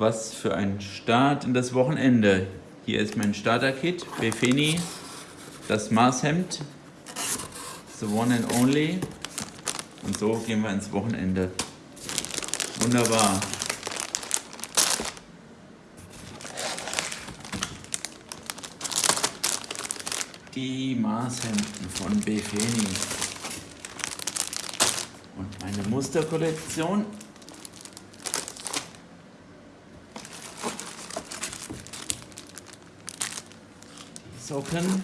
Was für ein Start in das Wochenende. Hier ist mein Starter-Kit, Befeni, das Maßhemd, the one and only. Und so gehen wir ins Wochenende. Wunderbar. Die Maßhemden von Befeni. Und meine Musterkollektion Socken.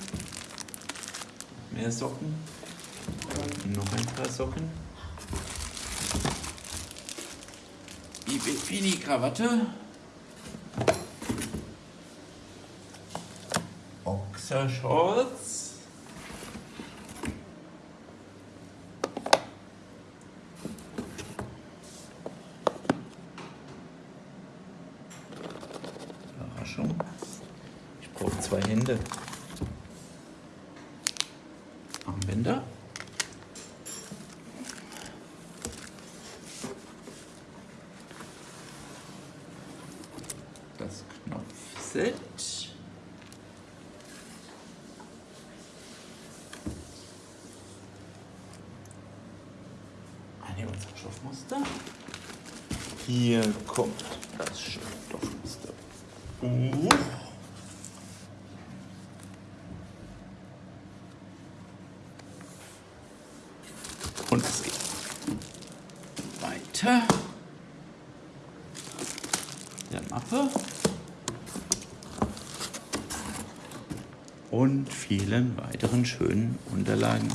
Mehr Socken. Noch ein paar Socken. Die Bikini-Krawatte. Boxershorts. Überraschung. Ich brauche zwei Hände. Armbänder. Das Knopfset. Eine unserer Stoffmuster. Hier kommt das Stoffmuster. Uh. Und es geht weiter. Der Mappe. Und vielen weiteren schönen Unterlagen.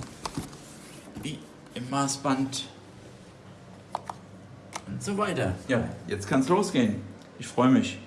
Wie im Maßband. Und so weiter. Ja, jetzt kann es losgehen. Ich freue mich.